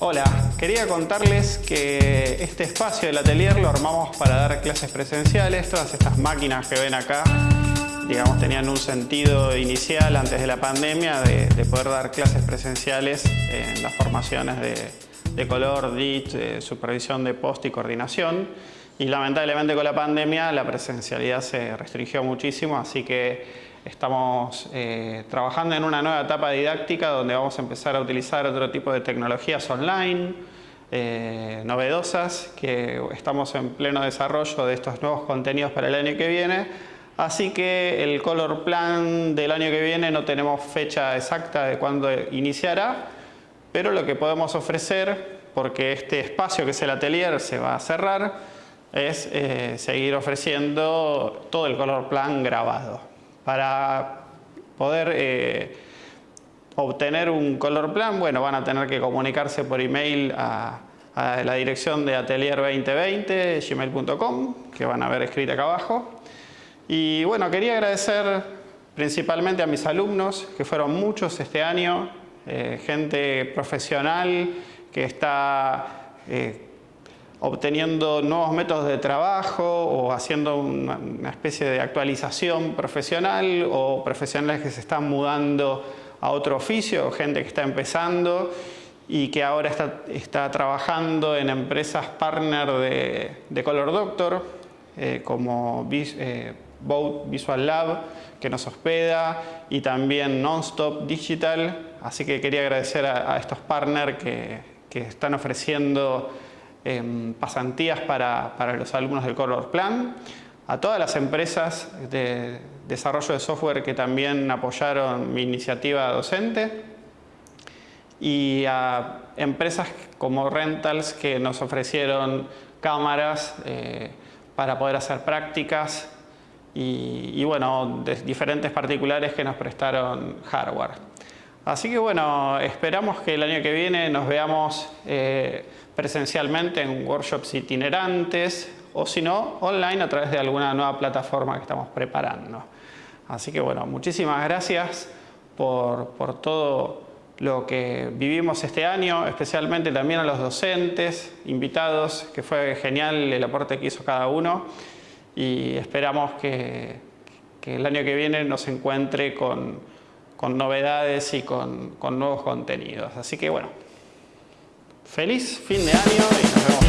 Hola, quería contarles que este espacio del atelier lo armamos para dar clases presenciales. Todas estas máquinas que ven acá, digamos, tenían un sentido inicial antes de la pandemia de, poder dar clases presenciales en las formaciones de, color, DIT, supervisión de post y coordinación. Y lamentablemente con la pandemia la presencialidad se restringió muchísimo, así que Estamos eh, trabajando en una nueva etapa didáctica donde vamos a empezar a utilizar otro tipo de tecnologías online, eh, novedosas, que estamos en pleno desarrollo de estos nuevos contenidos para el año que viene. Así que el color plan del año que viene no tenemos fecha exacta de cuándo iniciará, pero lo que podemos ofrecer, porque este espacio que es el atelier se va a cerrar, es eh, seguir ofreciendo todo el color plan grabado. Para poder eh, obtener un color plan, bueno, van a tener que comunicarse por email a, la dirección de atelier2020, gmail.com, que van a ver escrita acá abajo. Y bueno, quería agradecer principalmente a mis alumnos, que fueron muchos este año, eh, gente profesional que está obteniendo nuevos métodos de trabajo o haciendo una, especie de actualización profesional o profesionales que se están mudando a otro oficio gente que está empezando y que ahora está, trabajando en empresas partner de, Color Doctor eh, como eh, Visual Lab que nos hospeda y también Nonstop Digital. Así que quería agradecer a, estos partners que, que están ofreciendo pasantías para, los alumnos del Color Plan, a todas las empresas de desarrollo de software que también apoyaron mi iniciativa docente y a empresas como Rentals que nos ofrecieron cámaras eh, para poder hacer prácticas y, bueno, diferentes particulares que nos prestaron hardware. Así que bueno, esperamos que el año que viene nos veamos eh, presencialmente en workshops itinerantes o si no, online a través de alguna nueva plataforma que estamos preparando. Así que bueno, muchísimas gracias por, por todo lo que vivimos este año, especialmente también a los docentes, invitados, que fue genial el aporte que hizo cada uno y esperamos que, que el año que viene nos encuentre con, con novedades y con, con nuevos contenidos. Así que bueno, Feliz fin de año y nos vemos.